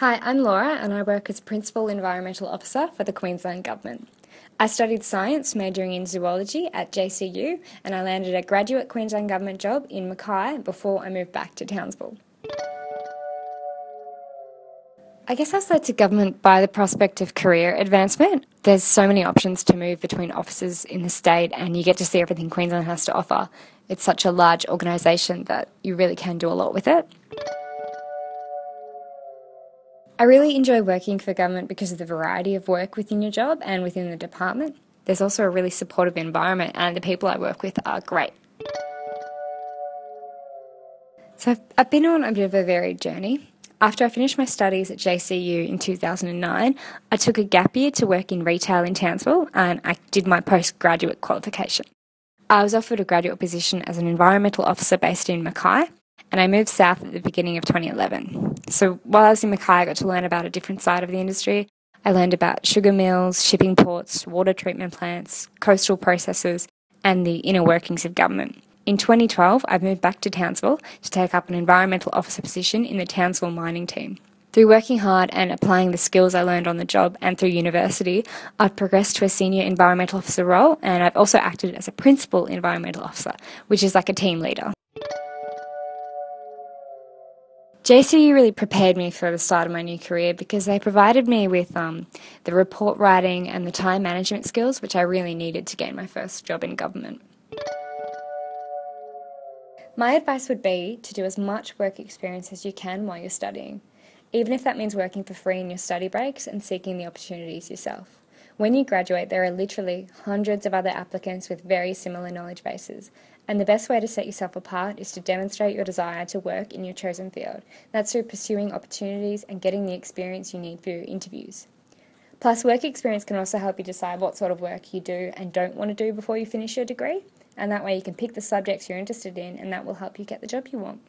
Hi, I'm Laura and I work as Principal Environmental Officer for the Queensland Government. I studied science, majoring in zoology at JCU, and I landed a graduate Queensland Government job in Mackay before I moved back to Townsville. I guess I was led to government by the prospect of career advancement. There's so many options to move between offices in the state, and you get to see everything Queensland has to offer. It's such a large organisation that you really can do a lot with it. I really enjoy working for government because of the variety of work within your job and within the department. There's also a really supportive environment, and the people I work with are great. So, I've, I've been on a bit of a varied journey. After I finished my studies at JCU in 2009, I took a gap year to work in retail in Townsville and I did my postgraduate qualification. I was offered a graduate position as an environmental officer based in Mackay, and I moved south at the beginning of 2011. So while I was in Mackay, I got to learn about a different side of the industry. I learned about sugar mills, shipping ports, water treatment plants, coastal processes, and the inner workings of government. In 2012, I moved back to Townsville to take up an environmental officer position in the Townsville mining team. Through working hard and applying the skills I learned on the job and through university, I've progressed to a senior environmental officer role and I've also acted as a principal environmental officer, which is like a team leader. JCU really prepared me for the start of my new career because they provided me with um, the report writing and the time management skills which I really needed to gain my first job in government. My advice would be to do as much work experience as you can while you're studying, even if that means working for free in your study breaks and seeking the opportunities yourself. When you graduate, there are literally hundreds of other applicants with very similar knowledge bases, and the best way to set yourself apart is to demonstrate your desire to work in your chosen field. That's through pursuing opportunities and getting the experience you need for your interviews. Plus, work experience can also help you decide what sort of work you do and don't want to do before you finish your degree, and that way you can pick the subjects you're interested in, and that will help you get the job you want.